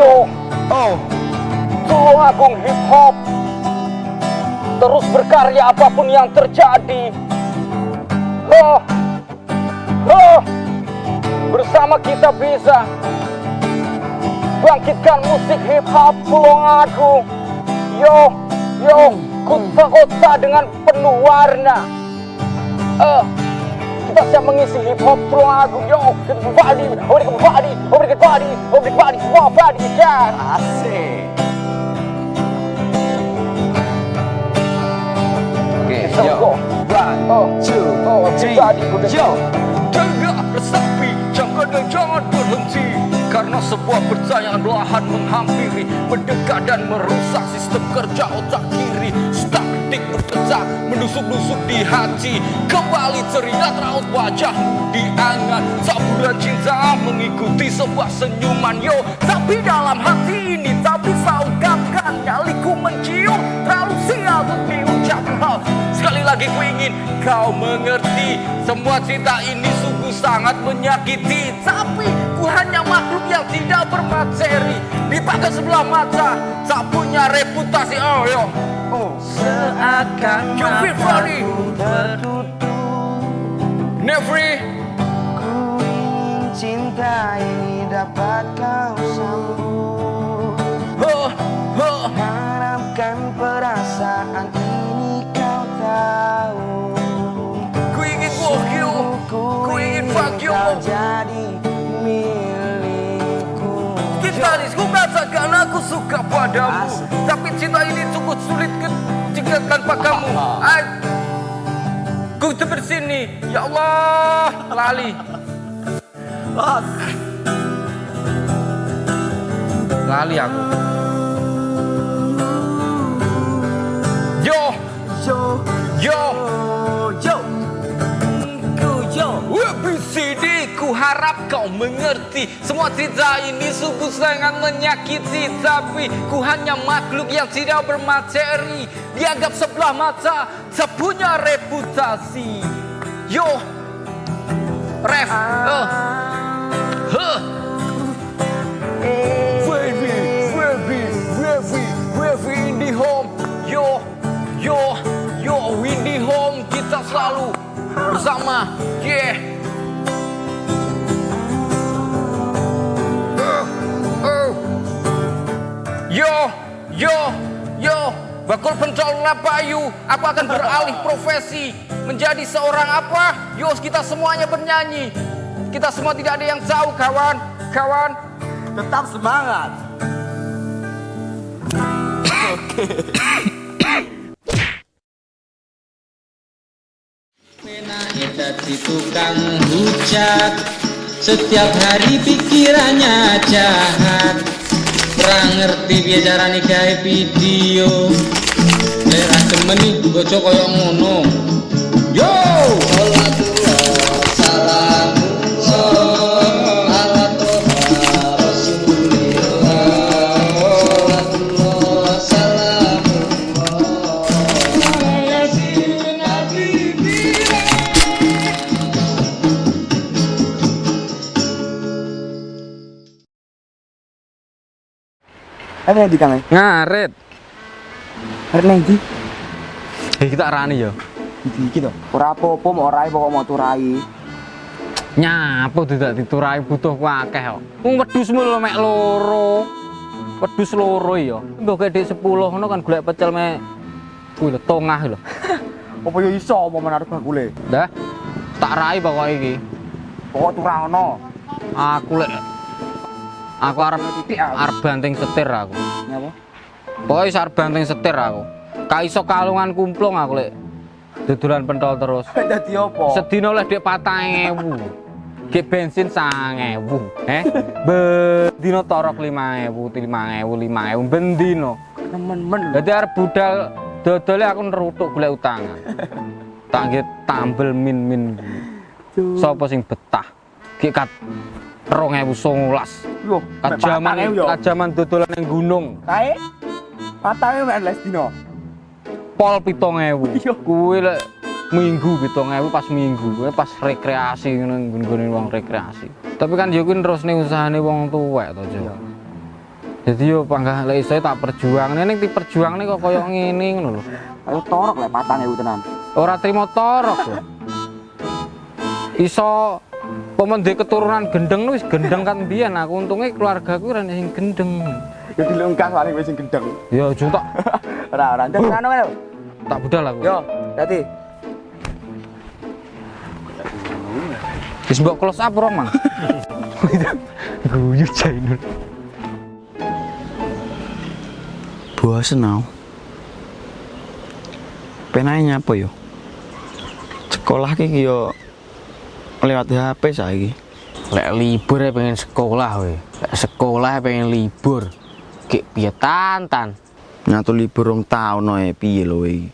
Yo, Oh, Tulung Agung Hip Hop. Terus berkarya apa pun yang terjadi. Oh, oh, bersama kita bisa bangkitkan musik hip hop Tulung Agung. Yo, yo, kota-kota dengan penuh warna. Eh, kita siap mengisi hip hop Tulung Agung. Yo, everybody, everybody, everybody, everybody, everybody, yeah. asik. Oke, So yo. go. One, Oh, two, oh, three, yo. Tegak resapi, jangan dan jangan berhenti Karena sebuah percayaan belahan menghampiri Mendekat dan merusak sistem kerja otak kiri Dik berdetak, menusuk-nusuk di hati. Kembali ceria raut wajahmu diangan Saburan cinta mengikuti sebuah senyuman Yo, tapi dalam hati ini tak bisa ungkapkan. Nyaliku mencium, terlalu sial untuk diucapkan. Sekali lagi ku ingin kau mengerti Semua cinta ini sungguh sangat menyakiti. Tapi ku hanya makhluk yang tidak bermateri Dipakai sebelah mata Tak punya reputasi. Oh yo Seakan mataku tertutup. Nevri Ku ingin cinta ini dapat kau sambut. Huh, huh. Harapkan perasaan suka padamu. Tapi cinta ini cukup sulit jika tanpa kamu. Ay, Ku seperti sini. Ya Allah Lali. Lali aku. Yo, Yo. Yo, harap kau mengerti. Semua cerita ini sungguh sangat menyakiti Tapi ku hanya makhluk yang tidak bermateri Dianggap sebelah mata Tak punya reputasi. Yo. Ref. Uh. Huh. Wavy, wavy, wavy, wavy in the home. Yo, yo, yo, in the home Kita selalu bersama. Yeah Yo, yo, yo. Bakul pencol lapayu Aku akan beralih profesi Menjadi seorang apa? Yo, kita semuanya bernyanyi. Kita semua tidak ada yang tahu kawan. Kawan. Tetap semangat. Penanya jadi tukang hujat. Setiap hari pikirannya jahat Ora ngerti piye carane gawe video. Nek ra demeni bojo kaya ngono, Apa yang di kang? Ngaret Hari nanti Eh kita rani yo Iki iki to. Ora apa-apa mau rai pokok mau turai. Nyapo tidak diturai butuh akeh kok. Wong wedhus mulu mek loro. Wedhus loro ya. Mbok gede 10 ngono kan golek pecel mek kuwi lho tongah lho. Apa yo iso apa menarik bakule? Dah. Tak rai pokok iki. Pokok turah ono. Aku lek aku arep arep banting setir aku. Nyapa? Pokoknya arep banting setir aku. Ka iso kalungan kumplung aku lek dodolan pentol terus. Dadi apa? Sedina oleh dek 4000. Ki bensin 1000, eh? Bendino torok 5000, 5000, 5000 bendino. Nemen-men. Dadi arep budal dodole aku nerutuk golek utangan. Tak nggih tambel min-min. Sopo sing betah? Kat 2019. Yo, Kajaman kajaman dodolan ning gunung. Kae patane mek les dino. Pol 7000. Iya. Kuwi lek minggu 7000 pas minggu, pas rekreasi ngono nggone wong rekreasi. Tapi kan yo kuwi terus ning usahane wong tuwek to, Jo. Jadi yo panggah lek iso tak perjuang ning diperjuangne kok koyo ngene ngono lho. Ayo torok lek patang ewu tenan. Ora trimo torok. Iso pemende keturunan gendeng wis gendeng kan biyen aku untungnya keluargaku ora sing gendeng. Ya dilungkas paling wis sing gendeng. Ya ojo tak Ora ora. Terus anu kan. tak budal aku. Yo, dadi. Wis mbok close up rong, Mang. Guyu Jainul. bosen aku penanya apa yo sekolah ki yo lewat HP saiki Lek libur ya pengen sekolah we. Lek sekolah ya pengen libur. Kek piye tantan. nyatu libur rong taun ae piye lho iki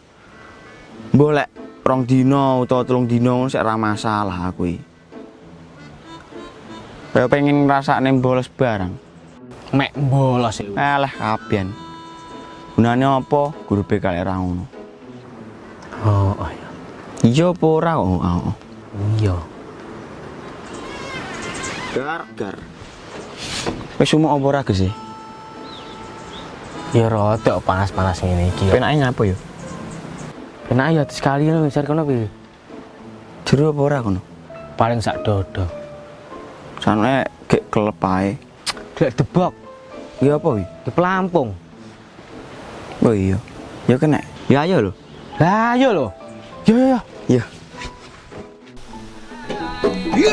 mbok lek rong dino utawa telung dino sik ora masalah aku iki Kaya pengen ngrasakne bolos barang Mek bolos ya. alah kabian gunane apa guru BK lek ra ngono Oh, oh iya. iya apa ora kok oh, oh. Iya. Gar gar wis umuk apa ora sih Ya rada panas-panas ngene iki. penake nyapa yo Penak ya sekali lho besar kono piye? jero apa ora kono Paling sak dodo. Sanane gek kelep ae. Gak debok Ya apa wi? di pelampung. Oh iya. Ya kena. Ya ayo lho. Lah ayo lho. Yo yo yo. Ya. Piye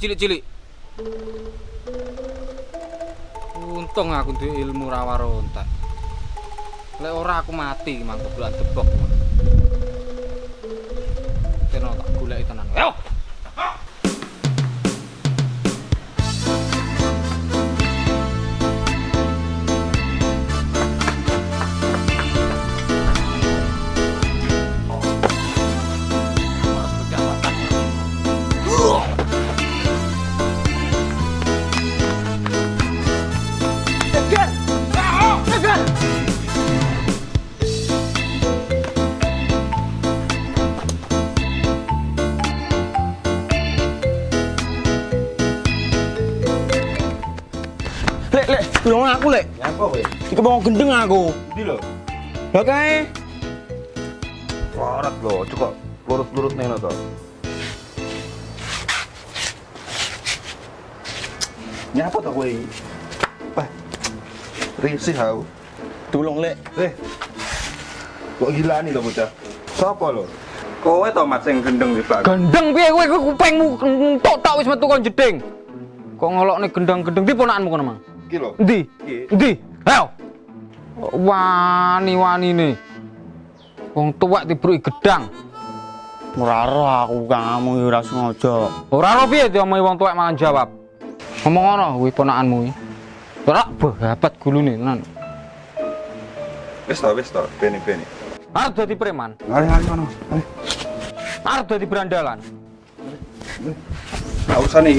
cilik-cilik. Untung aku duwe ilmu rawa rontak. Lek ora aku mati mang kebulan tebok. Kena tak goleki tenan. Ayo. Apa kowe? Iki mau gendeng aku. Ndi lho? Lah kae. Warat lho, cukup lurut-lurut nih to. Nyapa to kowe? iki? Wah. Risih aku. Tulung lek. Eh. Kok gila nih to bocah? Sopo lho? Kowe to Mas sing gendeng di belakang. Gendeng piye kowe kowe kupingmu entuk tok wis metu kon jeding. Kok ngelokne gendang-gendeng di ponakanmu kono, Mang? Iki lho. Endi? Iki. Endi? Ayo. Wani-wani ne. Wong tuwek dibruki gedang. Ora aku kamu ya ora sengaja. Ora ro piye diomongi wong tuwek mangan jawab. Ngomong ngono kuwi ponakanmu iki. Ora babat gulune tenan. Wis to, wis to, beni-beni. Arep dadi preman, mari kono. Mari. arep dadi berandalan. Gak usah nih.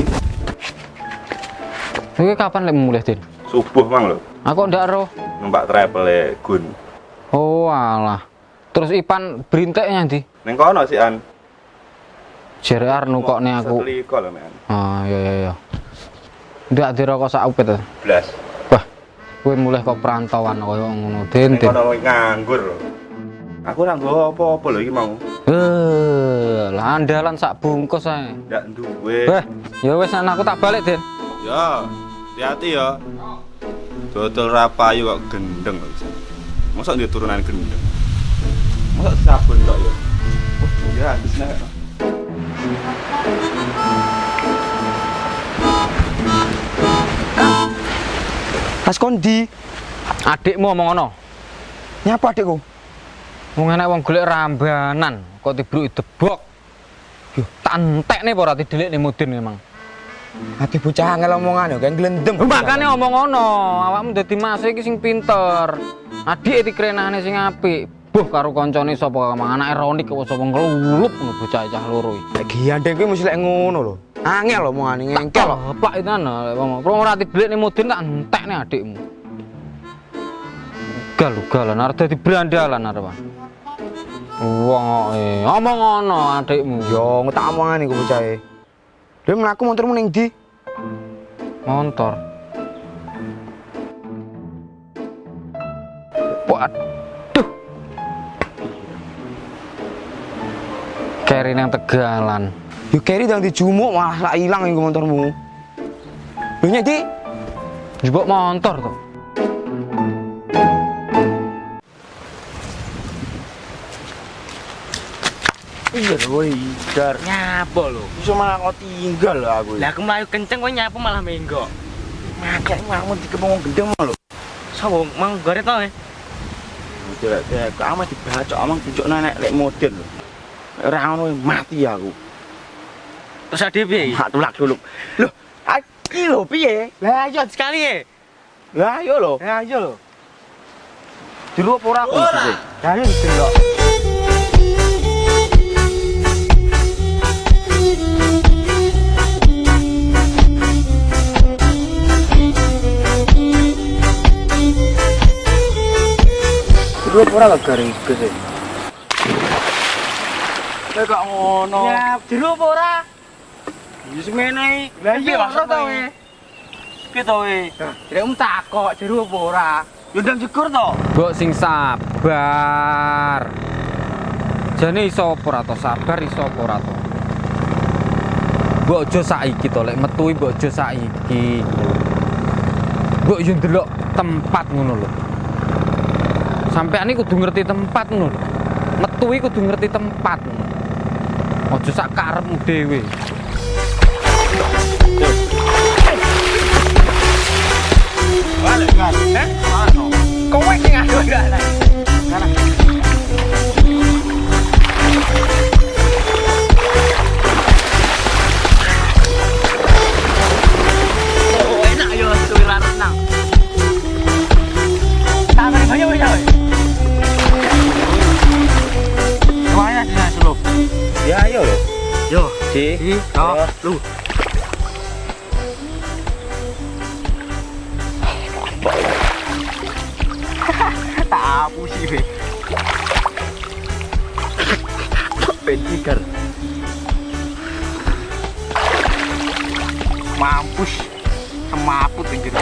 Kowe kapan lek mulih, Din? Subuh mang lho. Aku ndak ro. Numpak travel e Gun. Oh alah. Terus Ipan berinteknya ndi? Ning kono sih an. Jere Arno kok nih aku. Seteliko lho, men. Ah, iya iya iya. Ndak dirokok sak upet. ta? Blas. Wah, kowe mulai kok perantauan koyo ngono, Din. Ning Din. kono nganggur lho. Aku ora nggo apa-apa lho iki mau. Eh, lah andalan sak bungkus ae. Ndak duwe. Weh, ya wis nek aku tak balik, Din. Ya, hati-hati ya. Dodol rapayu kok gendeng kok bisa. Masa dia turunan gendeng? Masa sabun tok ya? Oh, ya habis nek. Mas Kondi, Adikmu omong ngono. nyapa adikku? Wong enek wong golek rambanan kok dibruki debok. Yo, tak entek nih ora didelik nih mudin emang. Ati bocah angel omongan yo, kan glendem. Makane omong ngono, awakmu dadi mas iki sing pinter. Adik dikrenane sing apik. Buh karo kancane sapa mang anake Ronik kok sapa ngelulup ngono bocah cah loro iki. Lek gandeng kuwi mesti lek ngono lho. Angel omongane ngengkel lho. Bapak itu ana wong ora didelik nih mudin tak entek nih adikmu. Gal galan arep dadi brandalan arep. Wong eh omong ngono adikmu. Yo, tak omongane iku bocahe. Dia mlaku motormu ning ndi? Montor. Waduh. Keri nang tegalan. Yo keri ndang dijumuk malah lak ilang iku motormu. Lho nyek, Dik. Jebok motor tuh. Iya woi, dar. Nyapa lho. Iso malah kok tinggal lho aku. Lah aku mlayu kenceng kowe nyapa malah menggok. makane mau dikepung gendeng lho. Sopo mang gore to eh? Udah lek aku amat dibacok amang tunjukno nek lek model lho. Ora ngono mati aku. Terus ade piye? Hak tulak dulu. Loh, iki lho piye? Lah ayo sekali e. Lah ayo lho. Lah ayo lho. Jero apa ora aku? Lah ayo. Jero apa ora gak gare iki sih? Lek gak ngono. Ya, jero apa ora? Ya semene. Lah iya ora to e. Piye to e? Rek um takok jero apa ora? Yo ndang jegur to. Mbok sing sabar. Jane iso apa ora to sabar iso apa ora to. Mbok aja saiki to lek metu mbok aja saiki. Mbok yo ndelok tempat ngono lho. Sampeyan iki kudu ngerti tempat ngono. Metu kudu ngerti tempat. Aja sak karepmu dhewe. Kan. Eh? Mano. Kowe sing aku gak Oh, enak yo suwi ra renang. Si. oh, lu. Tak apu sih, Be. Pentiker. Mampus. Semaput anjir.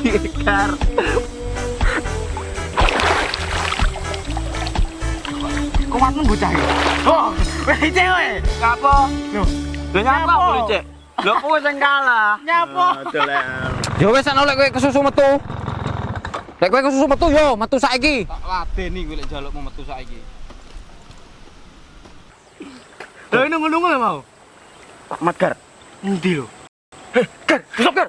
Dikar. Kok matmu bocah ya? Oh, weh cewek. Ngapo? Loh, lho nyapa lho, Cek? Lho kowe sing kalah. Nyapa? Yo wis ana lek kowe kesusu metu. Lek kowe kesusu metu yo metu saiki. Tak ladeni kowe lek jalukmu metu saiki. Lho nunggu-nunggu lho mau. Pak Madgar. Endi lho? Gar, besok gar.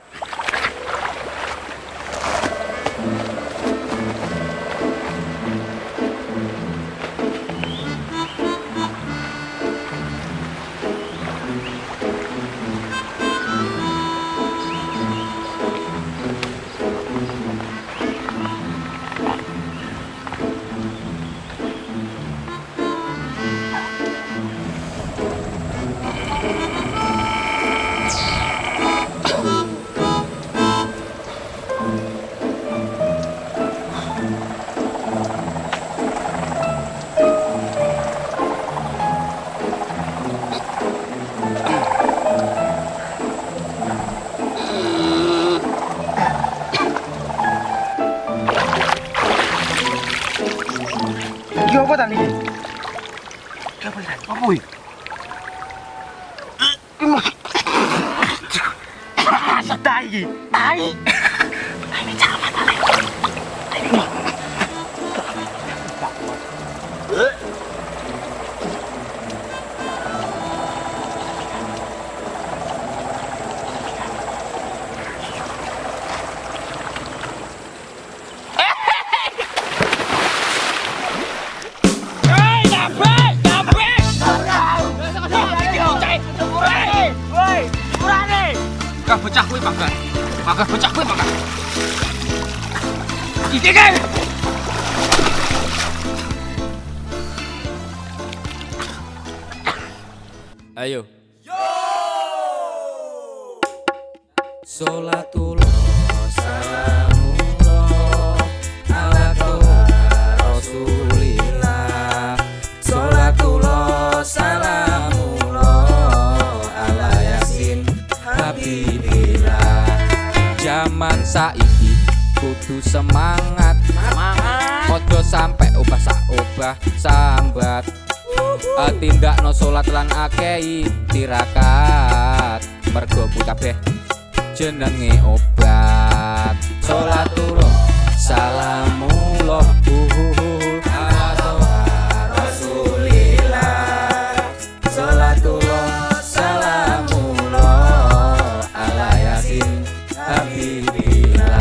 Salatullah salamullah ala toha rasulillah. Salatullah salamullah ala yasin habibillah Zaman saiki kudu semangat. Semangat. Ojo sampai obah sak obah sambat. Uh, tindak no salat lan akei tirakat. Mergo kabeh jenenge obat. Salatullah salamullah uhuhu ala toha rasulillah salatullah salamullah ala yasin. Habibillah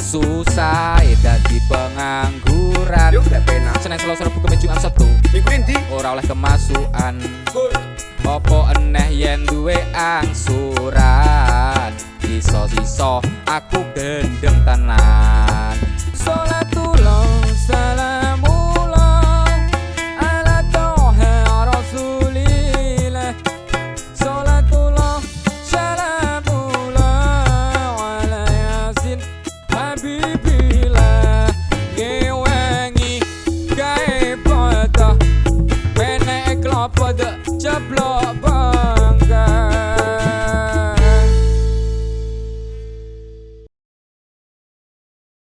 susah dadi pengangguran. Senin Selasa Rabu Kamis Jumat Sabtu Minggu endi? ora oleh kemasukan. Opo eneh yen duwe angsuran siso-siso aku gendeng tenan.